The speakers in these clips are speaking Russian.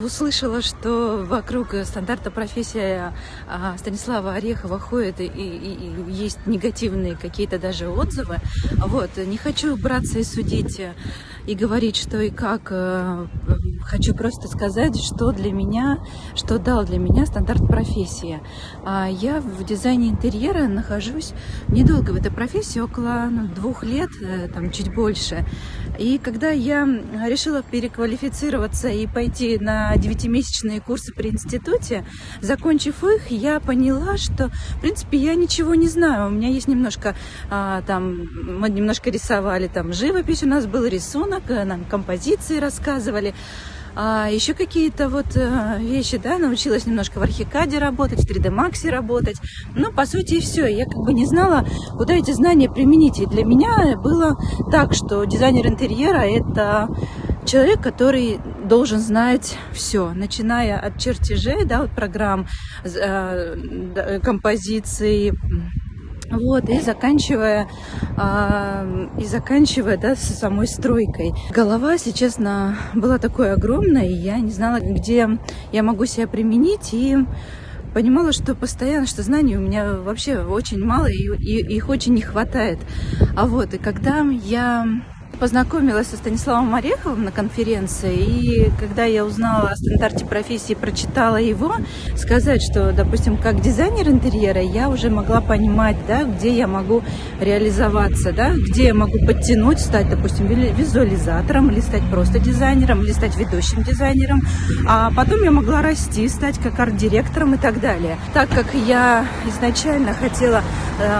Услышала, что вокруг стандарта профессия а, Станислава Орехова ходит и, и, и есть негативные какие-то даже отзывы. Вот. Не хочу браться и судить и говорить, что и как. Э, хочу просто сказать, что для меня, что дал для меня стандарт профессии. А, я в дизайне интерьера нахожусь недолго в этой профессии, около ну, двух лет, э, там чуть больше. И когда я решила переквалифицироваться и пойти на девятимесячные курсы при институте. Закончив их, я поняла, что, в принципе, я ничего не знаю. У меня есть немножко, а, там, мы немножко рисовали, там, живопись у нас был, рисунок, э, нам композиции рассказывали. А еще какие-то вот э, вещи, да, научилась немножко в Архикаде работать, в 3D Max работать. Но, по сути, все. Я как бы не знала, куда эти знания применить. И для меня было так, что дизайнер интерьера – это человек, который должен знать все, начиная от чертежей, да, от программ, э, композиций, вот, и заканчивая, э, и заканчивая, да, с самой стройкой. Голова, если честно, была такой огромной, я не знала, где я могу себя применить, и понимала, что постоянно, что знаний у меня вообще очень мало, и, и их очень не хватает. А вот, и когда я познакомилась со Станиславом Ореховым на конференции, и когда я узнала о стандарте профессии, прочитала его, сказать, что, допустим, как дизайнер интерьера, я уже могла понимать, да, где я могу реализоваться, да, где я могу подтянуть, стать, допустим, визуализатором, или стать просто дизайнером, или стать ведущим дизайнером, а потом я могла расти, стать как арт-директором и так далее. Так как я изначально хотела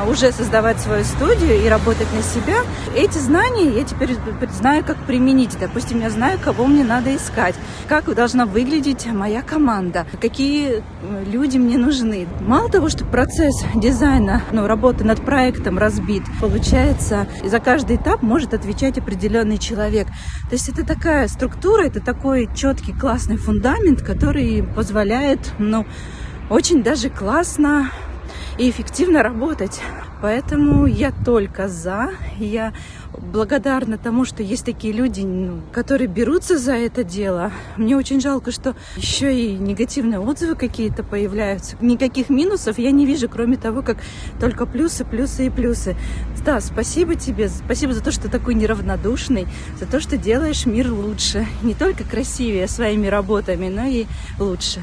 уже создавать свою студию и работать на себя, эти знания я теперь знаю, как применить. Допустим, я знаю, кого мне надо искать, как должна выглядеть моя команда, какие э, люди мне нужны. Мало того, что процесс дизайна, ну, работы над проектом разбит, получается, за каждый этап может отвечать определенный человек. То есть это такая структура, это такой четкий классный фундамент, который позволяет, ну, очень даже классно и эффективно работать. Поэтому я только за. Я благодарна тому, что есть такие люди, ну, которые берутся за это дело. Мне очень жалко, что еще и негативные отзывы какие-то появляются. Никаких минусов я не вижу, кроме того, как только плюсы, плюсы и плюсы. Да, спасибо тебе, спасибо за то, что такой неравнодушный, за то, что делаешь мир лучше. Не только красивее своими работами, но и лучше.